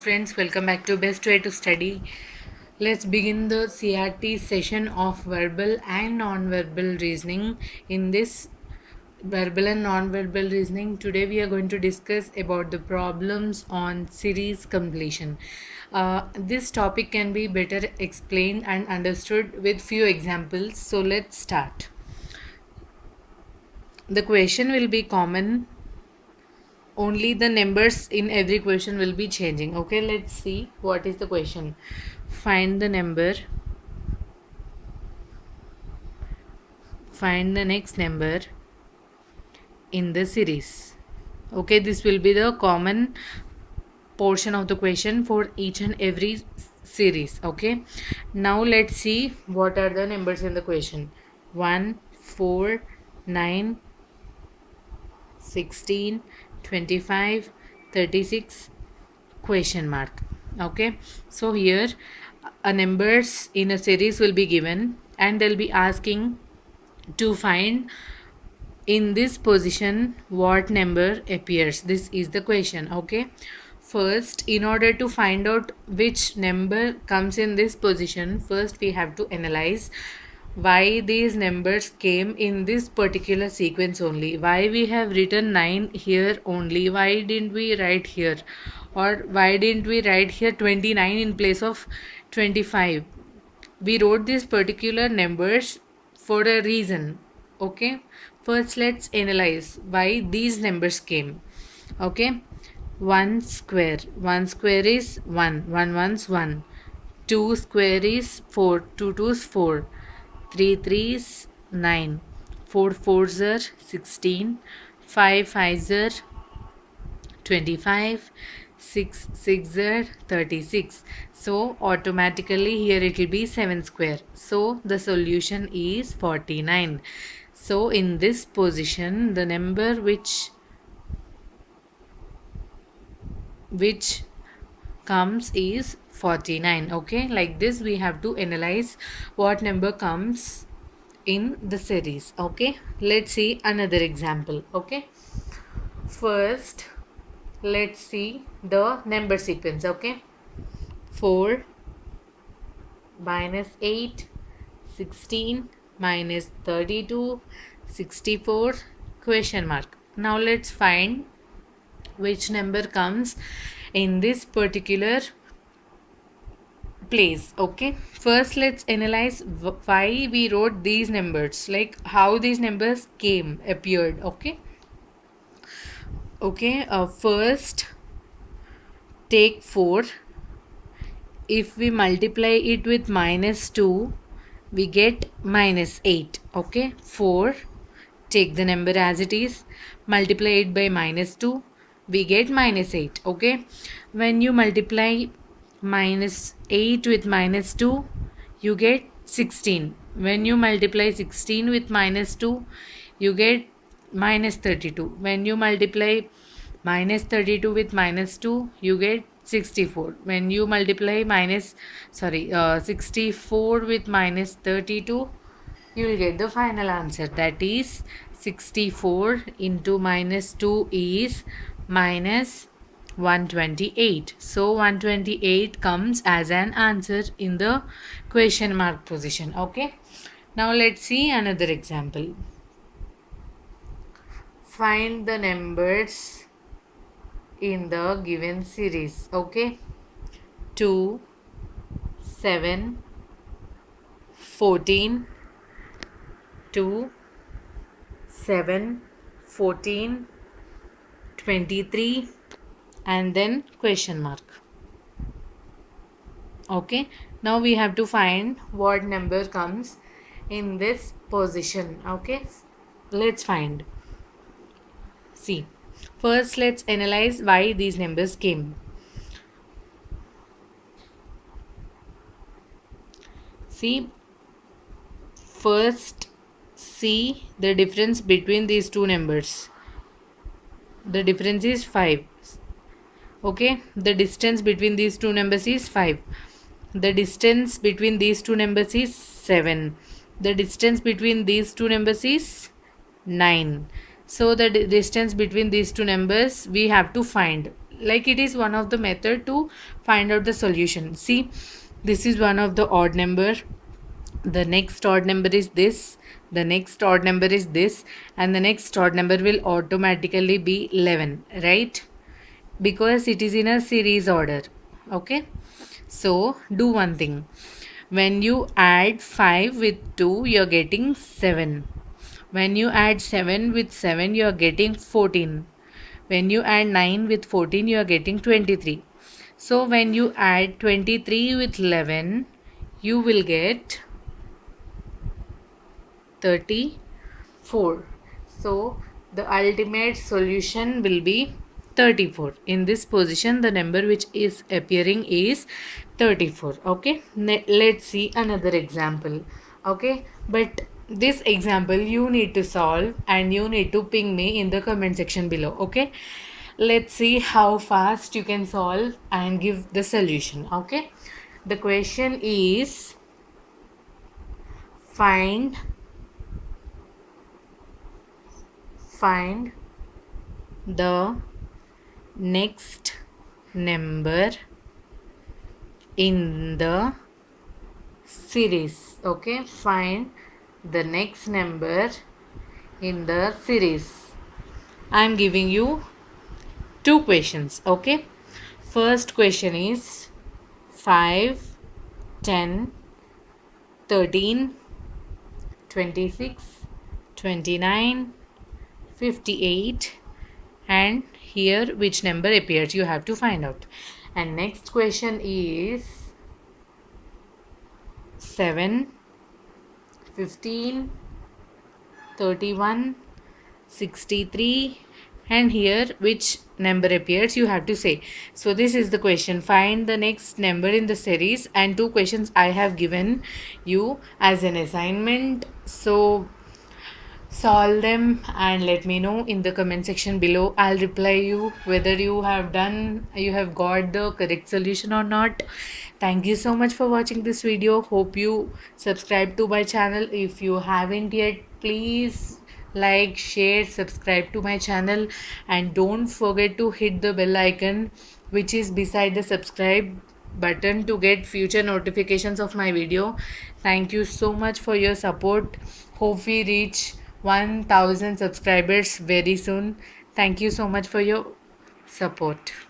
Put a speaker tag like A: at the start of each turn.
A: Friends, welcome back to Best Way to Study. Let's begin the CRT session of verbal and non-verbal reasoning. In this verbal and non-verbal reasoning, today we are going to discuss about the problems on series completion. Uh, this topic can be better explained and understood with few examples. So let's start. The question will be common only the numbers in every question will be changing. Okay let's see what is the question. Find the number. Find the next number in the series. Okay this will be the common portion of the question for each and every series. Okay now let's see what are the numbers in the question. 1 4 9 16 25 36 question mark. Okay? So here a numbers in a series will be given and they'll be asking to find in this position what number appears. This is the question. Okay? First in order to find out which number comes in this position first we have to analyze why these numbers came in this particular sequence only? Why we have written 9 here only? Why didn't we write here? Or why didn't we write here 29 in place of 25 we wrote these particular numbers for a reason okay? First let's analyze why these numbers came okay? 1 square. 1 square is 1 1 one's 1 2 square is 4 2 2's 4 3 3s 9 4 4s are 16 5 5s are 25 6 6 are 36 so automatically here it will be 7 square. So the solution is 49 so in this position the number which which comes is 49 okay? Like this we have to analyze what number comes in the series okay? Let's see another example okay? First let's see the number sequence okay? 4 minus 8 16 minus 32 64 question mark. Now let's find which number comes in this particular place okay? First let's analyze why we wrote these numbers like how these numbers came appeared okay? Okay uh, first take 4 if we multiply it with minus 2 we get minus 8 okay? 4 take the number as it is multiply it by minus 2 we get minus 8 okay? When you multiply minus 8 with minus 2 you get 16 when you multiply 16 with minus 2 you get minus 32 when you multiply minus 32 with minus 2 you get 64 when you multiply minus sorry uh, 64 with minus 32 you will get the final answer. That is 64 into minus 2 is minus 128 so 128 comes as an answer in the question mark position okay? Now let's see another example. Find the numbers in the given series okay? 2 7 14 2 7 14 23 and then question mark. Okay now we have to find what number comes in this position. Okay let's find. See first let's analyze why these numbers came. See first see the difference between these two numbers the difference is 5 okay? The distance between these two numbers is 5 the distance between these two numbers is 7 the distance between these two numbers is 9 so the distance between these two numbers we have to find. Like it is one of the method to find out the solution. See this is one of the odd number. The next odd number is this the next odd number is this and the next odd number will automatically be 11 right? Because it is in a series order okay? So do one thing. When you add 5 with 2 you're getting 7 when you add 7 with 7 you're getting 14 when you add 9 with 14 you are getting 23 so when you add 23 with 11 you will get 34 so the ultimate solution will be 34 in this position the number which is appearing is 34 okay? Let's see another example okay? But this example you need to solve and you need to ping me in the comment section below okay? Let's see how fast you can solve and give the solution okay? The question is find find the next number in the series. Okay find the next number in the series. I am giving you two questions okay? First question is 5 10 13 26 29 58 and here which number appears you have to find out. And next question is 7 15 31 63 and here which number appears you have to say. So this is the question. Find the next number in the series and two questions i have given you as an assignment. So solve them and let me know in the comment section below. I'll reply you whether you have done you have got the correct solution or not. Thank you so much for watching this video. Hope you subscribe to my channel. If you haven't yet please like share subscribe to my channel. And don't forget to hit the bell icon which is beside the subscribe button to get future notifications of my video. Thank you so much for your support. Hope we reach 1000 subscribers very soon. Thank you so much for your support